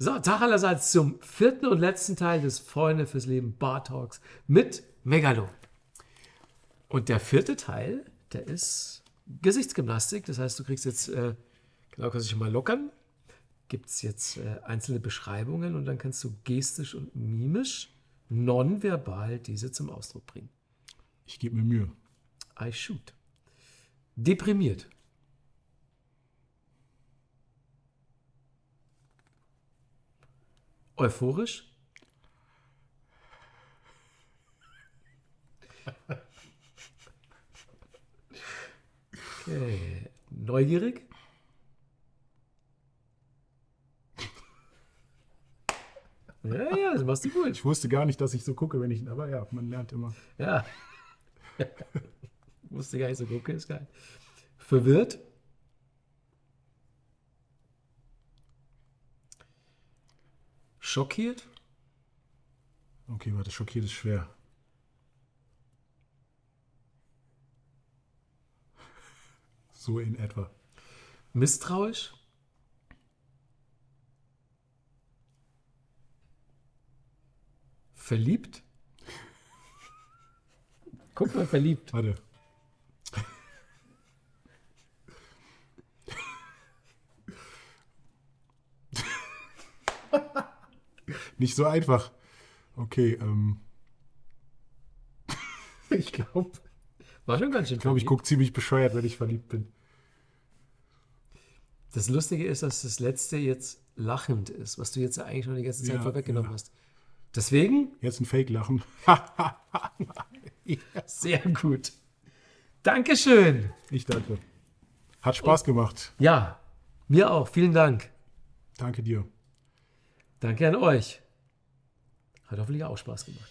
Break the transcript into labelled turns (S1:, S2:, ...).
S1: So, Tag allerseits zum vierten und letzten Teil des Freunde fürs Leben Bar Talks mit Megalo. Und der vierte Teil, der ist Gesichtsgymnastik. Das heißt, du kriegst jetzt, äh, genau, kannst du dich mal lockern. Gibt es jetzt äh, einzelne Beschreibungen und dann kannst du gestisch und mimisch, nonverbal diese zum Ausdruck bringen.
S2: Ich gebe mir Mühe.
S1: I shoot. Deprimiert. Euphorisch. Okay. Neugierig. Ja, ja, das machst du gut.
S2: Ich wusste gar nicht, dass ich so gucke, wenn ich. Aber ja, man lernt immer.
S1: Ja. Wusste gar nicht so gucken, ist geil. Verwirrt. Schockiert.
S2: Okay, warte, schockiert ist schwer. So in etwa.
S1: Misstrauisch. Verliebt. Guck mal, verliebt.
S2: Warte. Nicht so einfach. Okay, ähm. ich glaube,
S1: War schon ganz schön
S2: ich, glaub, ich gucke ziemlich bescheuert, wenn ich verliebt bin.
S1: Das Lustige ist, dass das letzte jetzt lachend ist, was du jetzt eigentlich schon die ganze Zeit
S2: Ja,
S1: vorweggenommen
S2: ja.
S1: hast. Deswegen
S2: Jetzt ein Fake-Lachen.
S1: sehr gut. Dankeschön.
S2: Ich danke. Hat Spaß gemacht.
S1: Ja, mir auch. Vielen Dank.
S2: Danke dir.
S1: Danke an euch. Hat hoffentlich auch Spaß gemacht.